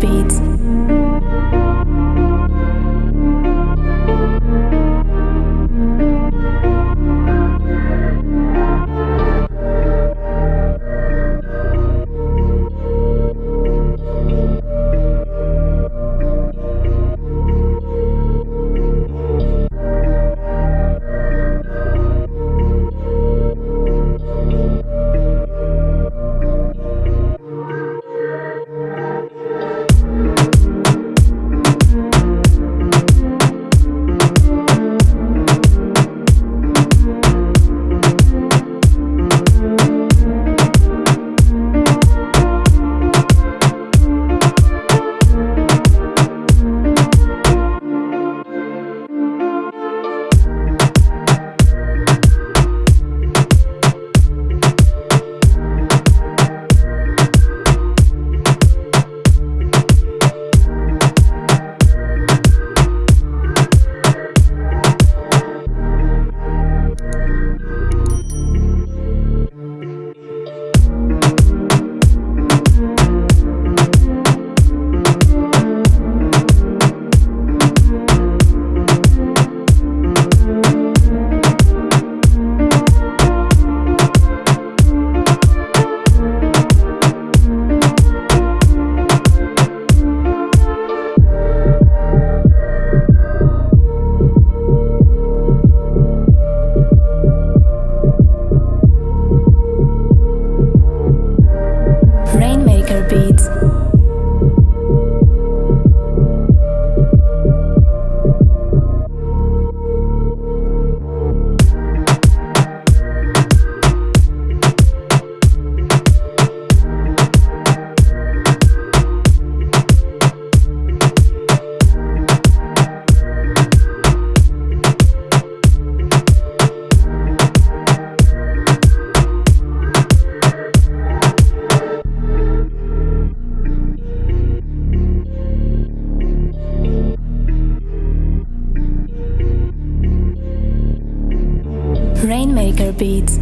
beats. Rainmaker Beats.